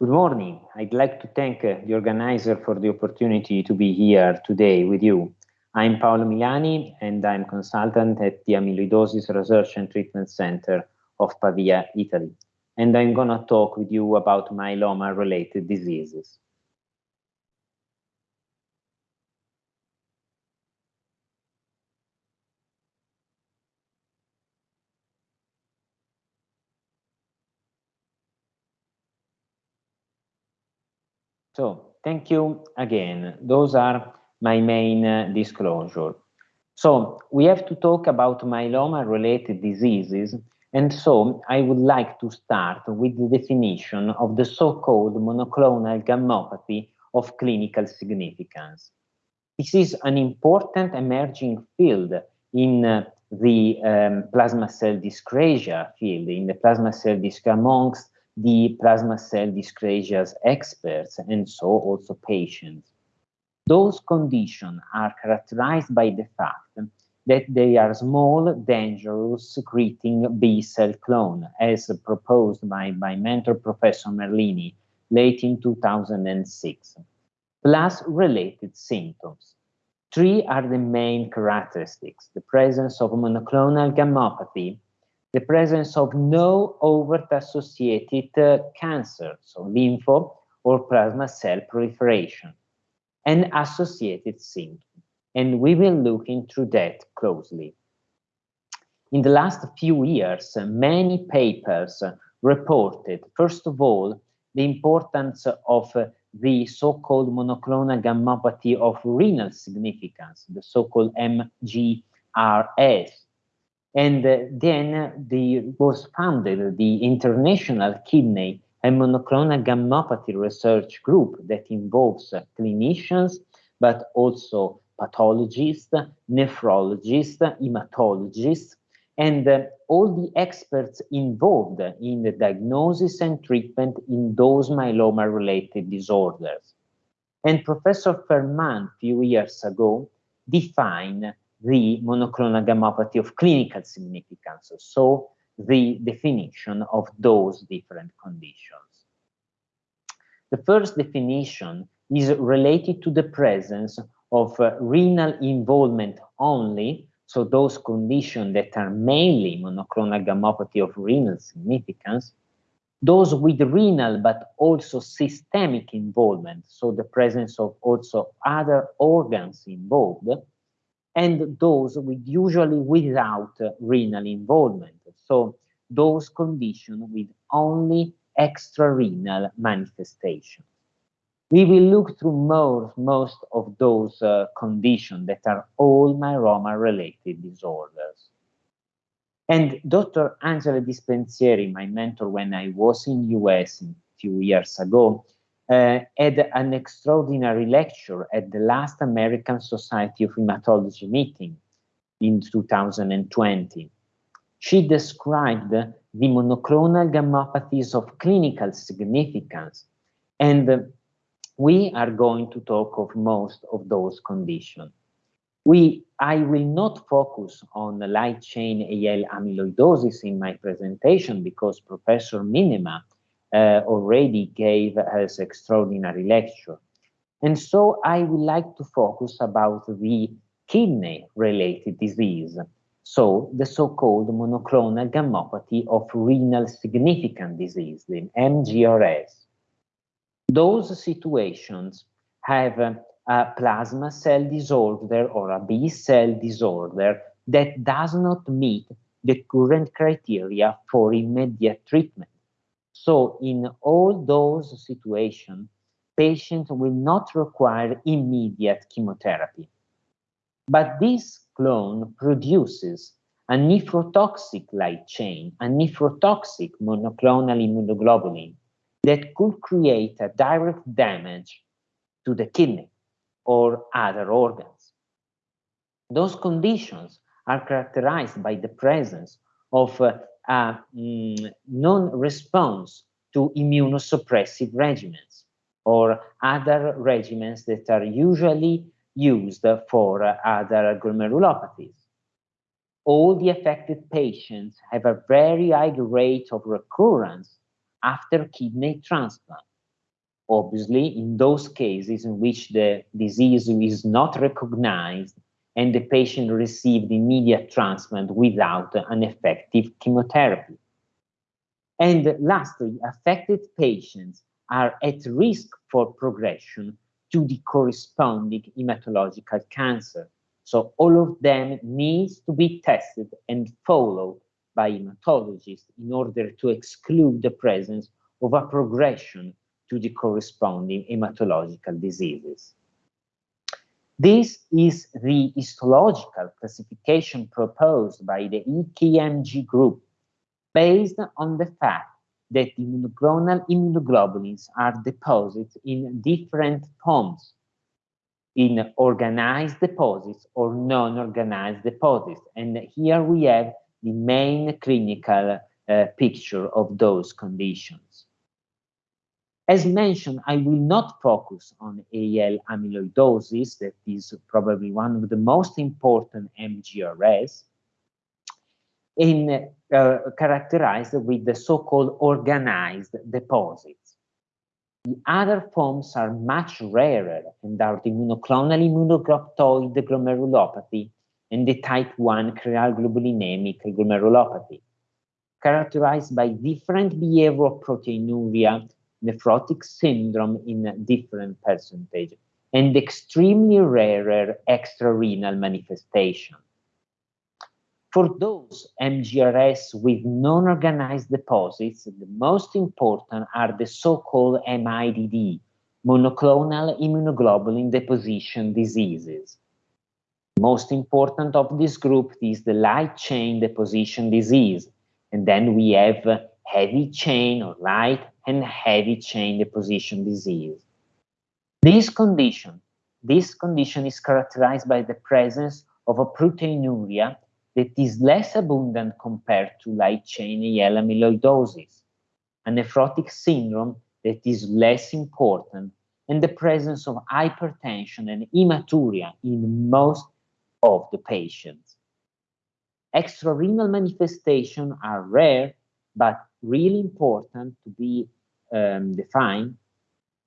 Good morning. I'd like to thank uh, the organizer for the opportunity to be here today with you. I'm Paolo Milani and I'm consultant at the Amyloidosis Research and Treatment Center of Pavia, Italy. And I'm gonna talk with you about myeloma-related diseases. So thank you again. Those are my main uh, disclosure. So we have to talk about myeloma-related diseases, and so I would like to start with the definition of the so-called monoclonal gammopathy of clinical significance. This is an important emerging field in uh, the um, plasma cell dyscrasia field, in the plasma cell dyscrasia amongst the plasma cell dyscrasias experts and so also patients. Those conditions are characterized by the fact that they are small, dangerous, secreting B cell clone, as proposed by my mentor, Professor Merlini, late in 2006, plus related symptoms. Three are the main characteristics, the presence of monoclonal gammopathy, the presence of no overt associated uh, cancer, so lympho or plasma cell proliferation, and associated symptoms. And we will look into that closely. In the last few years, uh, many papers uh, reported, first of all, the importance of uh, the so-called monoclonal gammopathy of renal significance, the so-called MGRS, and then the, was founded the International Kidney and Monoclonal Gammopathy Research Group that involves clinicians, but also pathologists, nephrologists, hematologists, and uh, all the experts involved in the diagnosis and treatment in those myeloma-related disorders. And Professor Fermand, a few years ago, defined the monoclonal gammopathy of clinical significance, so the definition of those different conditions. The first definition is related to the presence of uh, renal involvement only, so those conditions that are mainly monoclonal gammopathy of renal significance, those with renal but also systemic involvement, so the presence of also other organs involved, and those with usually without renal involvement. So those conditions with only extrarenal manifestations. We will look through most, most of those uh, conditions that are all myeloma-related disorders. And Dr. Angela Dispenzieri, my mentor when I was in US a few years ago, uh, had an extraordinary lecture at the last American Society of Hematology meeting in 2020. She described the monoclonal gammopathies of clinical significance, and we are going to talk of most of those conditions. We, I will not focus on light chain AL amyloidosis in my presentation because Professor Minnema uh, Uh, already gave us extraordinary lecture. And so I would like to focus about the kidney-related disease, so the so-called monoclonal gammopathy of renal significant disease, the MGRS. Those situations have a, a plasma cell disorder or a B cell disorder that does not meet the current criteria for immediate treatment. So in all those situations, patients will not require immediate chemotherapy. But this clone produces a nephrotoxic light chain, a nephrotoxic monoclonal immunoglobulin that could create a direct damage to the kidney or other organs. Those conditions are characterized by the presence of uh, a mm, non-response to immunosuppressive regimens or other regimens that are usually used for other glomerulopathies. All the affected patients have a very high rate of recurrence after kidney transplant. obviously, in those cases in which the disease is not recognized and the patient received immediate transplant without an effective chemotherapy. And lastly, affected patients are at risk for progression to the corresponding hematological cancer. So all of them needs to be tested and followed by hematologists in order to exclude the presence of a progression to the corresponding hematological diseases. This is the histological classification proposed by the IKMG group based on the fact that immunoglobulins are deposited in different forms, in organized deposits or non-organized deposits. And here we have the main clinical uh, picture of those conditions. As mentioned, I will not focus on AL amyloidosis, that is probably one of the most important MGRS, in, uh, characterized with the so-called organized deposits. The other forms are much rarer and are the monoclonal immunoglobulin glomerulopathy and the type 1 cryoglobulinemic glomerulopathy, characterized by different behavior of proteinuria nephrotic syndrome in different percentage and extremely rarer extrarenal manifestation. For those MGRS with non-organized deposits, the most important are the so-called MIDD, monoclonal immunoglobulin deposition diseases. Most important of this group is the light chain deposition disease, and then we have heavy chain or light and heavy chain deposition disease. This condition, this condition is characterized by the presence of a proteinuria that is less abundant compared to light chain AL amyloidosis, a nephrotic syndrome that is less important, and the presence of hypertension and hematuria in most of the patients. Extrarenal manifestations are rare, but really important to be um, defined,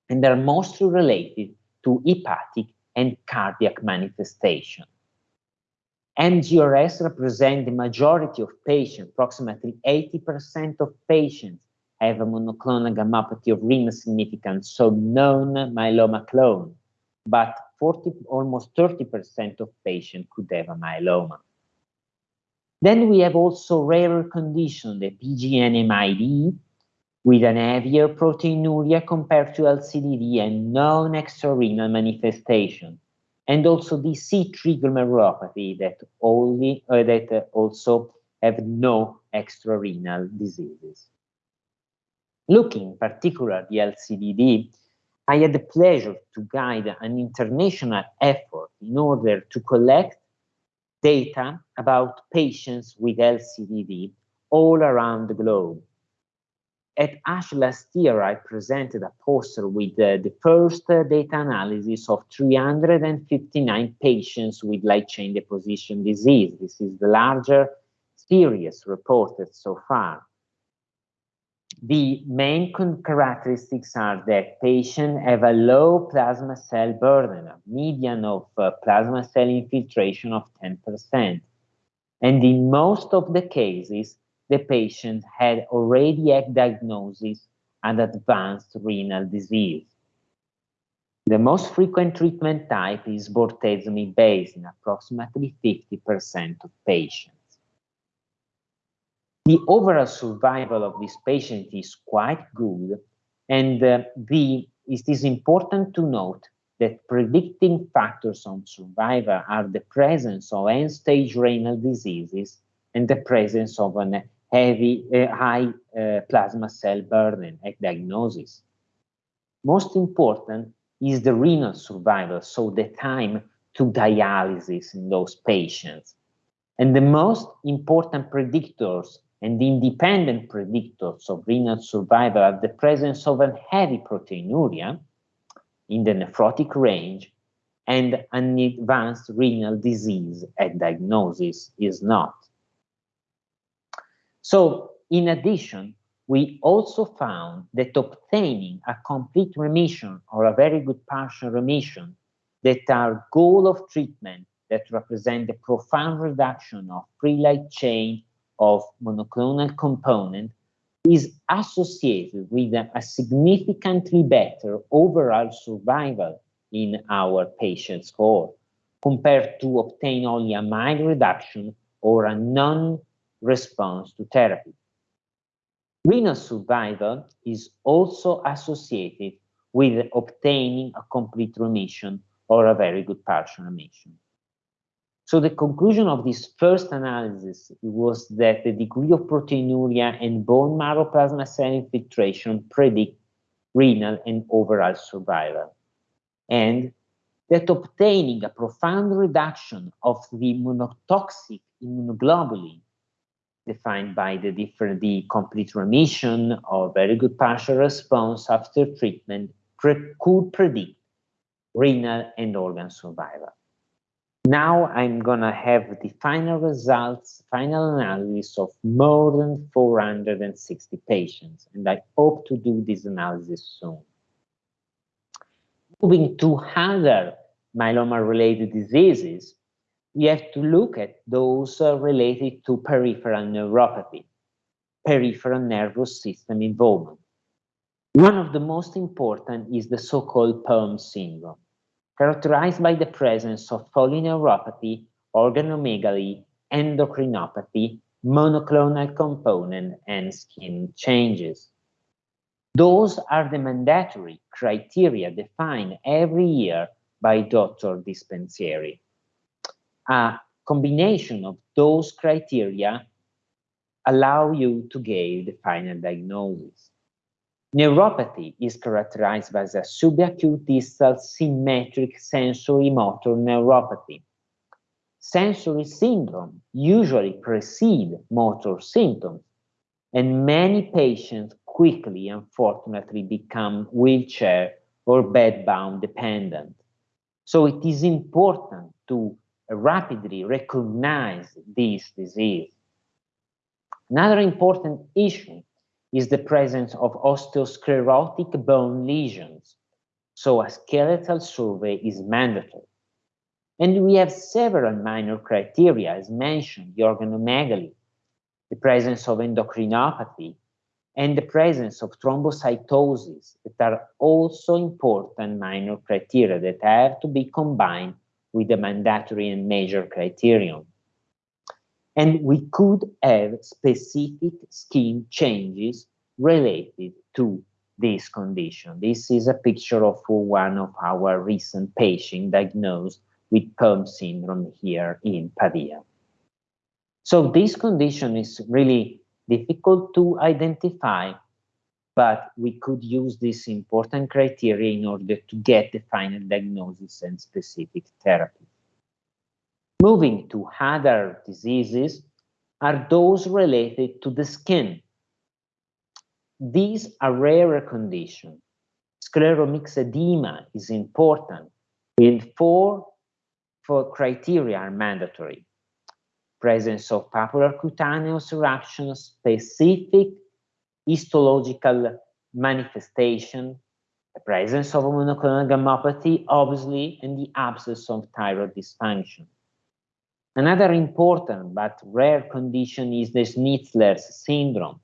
and they're mostly related to hepatic and cardiac manifestation. MGRS represent the majority of patients, approximately 80% of patients have a monoclonal gammopathy of renal significance, so known myeloma clone, but 40, almost 30% of patients could have a myeloma. Then we have also rarer condition, the PGN-MID, with an heavier proteinuria compared to LCDD and non-extrarenal manifestation, and also the C3 glomerulopathy that only uh, that also have no extrarenal diseases. Looking in particularly the LCDD, I had the pleasure to guide an international effort in order to collect data about patients with LCDD all around the globe. At ASH last year, I presented a poster with uh, the first uh, data analysis of 359 patients with light chain deposition disease. This is the larger series reported so far. The main characteristics are that patients have a low plasma cell burden, a median of uh, plasma cell infiltration of 10%. And in most of the cases, the patient had already had diagnosis and advanced renal disease. The most frequent treatment type is bortezomib-based in approximately 50% of patients. The overall survival of this patient is quite good, and uh, the, it is important to note that predicting factors on survival are the presence of end-stage renal diseases and the presence of an heavy, uh, high uh, plasma cell burden at diagnosis. Most important is the renal survival, so the time to dialysis in those patients. And the most important predictors and independent predictors of renal survival are the presence of a heavy proteinuria in the nephrotic range and an advanced renal disease at diagnosis is not. So in addition, we also found that obtaining a complete remission or a very good partial remission that are goal of treatment that represent the profound reduction of free light chain of monoclonal component is associated with a, significantly better overall survival in our patients cohort compared to obtain only a mild reduction or a non-response to therapy. Renal survival is also associated with obtaining a complete remission or a very good partial remission. So the conclusion of this first analysis was that the degree of proteinuria and bone marrow plasma cell infiltration predict renal and overall survival. And that obtaining a profound reduction of the monotoxic immunoglobulin defined by the different the complete remission or very good partial response after treatment pre could predict renal and organ survival. Now I'm gonna have the final results, final analysis of more than 460 patients, and I hope to do this analysis soon. Moving to other myeloma-related diseases, we have to look at those uh, related to peripheral neuropathy, peripheral nervous system involvement. One of the most important is the so-called POEMS syndrome, characterized by the presence of polyneuropathy, organomegaly, endocrinopathy, monoclonal component, and skin changes. Those are the mandatory criteria defined every year by Dr. Dispenzieri a combination of those criteria allow you to give the final diagnosis. Neuropathy is characterized by a subacute distal symmetric sensory motor neuropathy. Sensory syndrome usually precede motor symptoms, and many patients quickly, unfortunately, become wheelchair or bedbound dependent. So it is important to rapidly recognize this disease. Another important issue is the presence of osteosclerotic bone lesions, so a skeletal survey is mandatory. And we have several minor criteria, as mentioned, the organomegaly, the presence of endocrinopathy, and the presence of thrombocytosis that are also important minor criteria that have to be combined with the mandatory and major criterion. And we could have specific skin changes related to this condition. This is a picture of one of our recent patients diagnosed with POEMS syndrome here in Pavia. So this condition is really difficult to identify but we could use this important criteria in order to get the final diagnosis and specific therapy. Moving to other diseases are those related to the skin. These are rarer conditions. Scleromyxedema is important, and four, four criteria are mandatory. Presence of papular cutaneous eruptions, specific histological manifestation, the presence of monoclonal gammopathy, obviously, and the absence of thyroid dysfunction. Another important but rare condition is the Schnitzler's syndrome,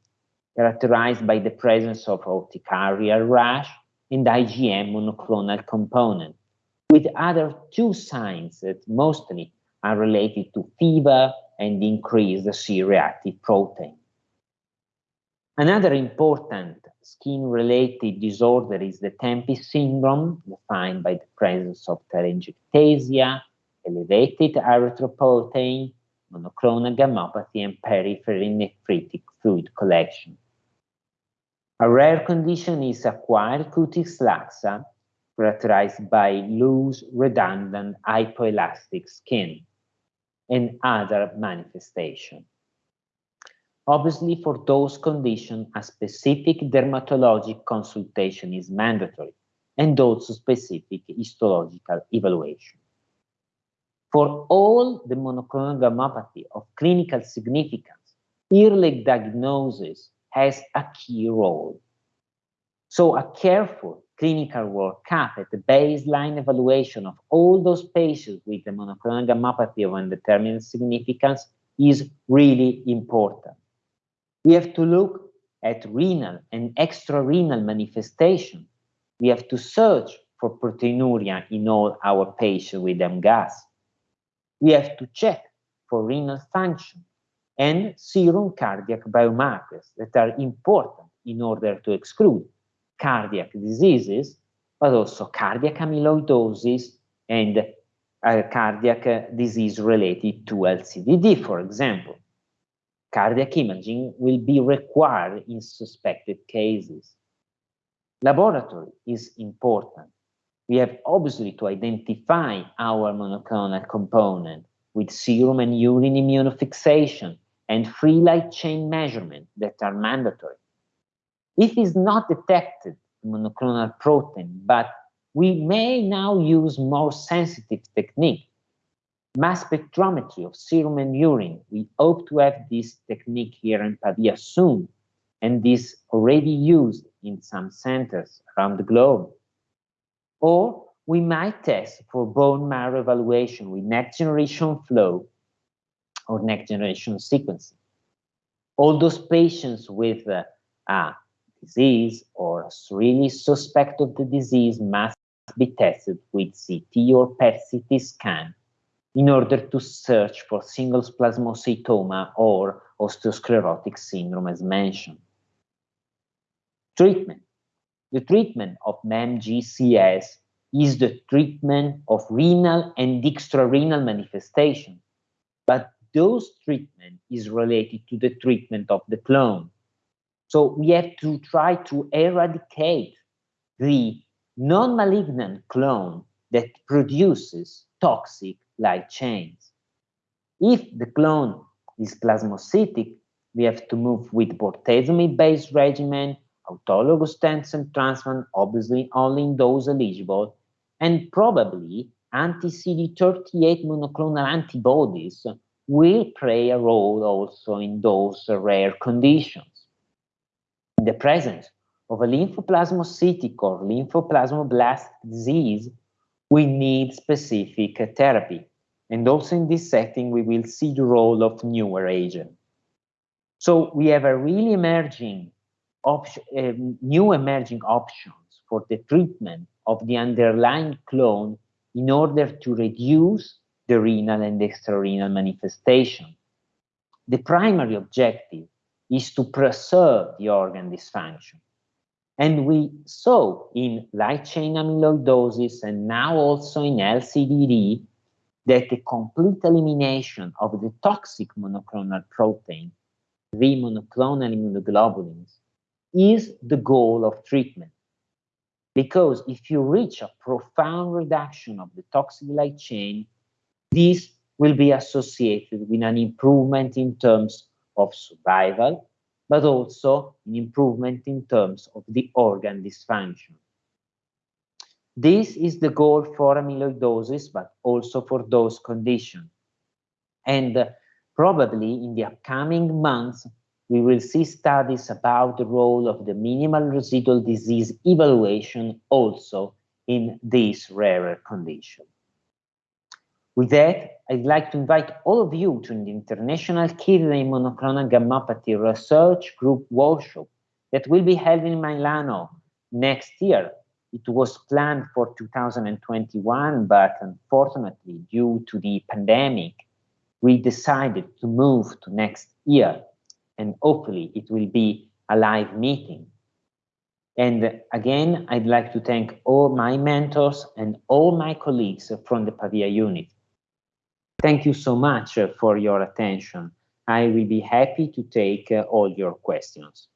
characterized by the presence of urticarial rash and IgM monoclonal component, with other two signs that mostly are related to fever and increased C-reactive protein. Another important skin-related disorder is the TEMPI syndrome, defined by the presence of telangiectasia, elevated erythropoietin, monoclonal gammopathy, and peripheral nephritic fluid collection. A rare condition is acquired cutis laxa, characterized by loose, redundant, hypoelastic skin, and other manifestations. Obviously, for those conditions, a specific dermatologic consultation is mandatory, and also specific histological evaluation. For all the monoclonal gammopathy of clinical significance, early diagnosis has a key role. So a careful clinical workup at the baseline evaluation of all those patients with the monoclonal gammopathy of undetermined significance is really important. We have to look at renal and extrarenal manifestation. We have to search for proteinuria in all our patients with MGUS. We have to check for renal function and serum cardiac biomarkers that are important in order to exclude cardiac diseases, but also cardiac amyloidosis and uh, cardiac disease related to LCDD, for example. Cardiac imaging will be required in suspected cases. Laboratory is important. We have obviously to identify our monoclonal component with serum and urine immunofixation and free light chain measurement that are mandatory. If it's not detected monoclonal protein, but we may now use more sensitive technique mass spectrometry of serum and urine. We hope to have this technique here in Pavia soon, and this already used in some centers around the globe. Or we might test for bone marrow evaluation with next generation flow or next generation sequencing. All those patients with uh, a disease or really suspect of the disease must be tested with CT or PET-CT scan in order to search for single plasmacytoma or osteosclerotic syndrome as mentioned. Treatment. The treatment of MGCS is the treatment of renal and extrarenal manifestation, but those treatment is related to the treatment of the clone. So we have to try to eradicate the non-malignant clone that produces toxic light chains. If the clone is plasmocytic, we have to move with bortezomib-based regimen, autologous stem transplant, obviously only in those eligible, and probably anti-CD38 monoclonal antibodies will play a role also in those rare conditions. In the presence of a lymphoplasmocytic or lymphoplasmoblast disease, we need specific therapy. And also in this setting, we will see the role of newer agents. So we have a really emerging uh, new emerging options for the treatment of the underlying clone in order to reduce the renal and extrarenal manifestation. The primary objective is to preserve the organ dysfunction. And we saw in light chain amyloidosis and now also in LCDD that the complete elimination of the toxic monoclonal protein, the monoclonal immunoglobulins, is the goal of treatment. Because if you reach a profound reduction of the toxic light chain, this will be associated with an improvement in terms of survival, but also an improvement in terms of the organ dysfunction. This is the goal for amyloidosis, but also for those conditions. And uh, probably in the upcoming months, we will see studies about the role of the minimal residual disease evaluation also in this rarer condition. With that, I'd like to invite all of you to the International Kidney Monoclonal Gammopathy Research Group workshop that will be held in Milano next year it was planned for 2021, but unfortunately, due to the pandemic, we decided to move to next year, and hopefully it will be a live meeting. And again, I'd like to thank all my mentors and all my colleagues from the Pavia unit. Thank you so much for your attention. I will be happy to take uh, all your questions.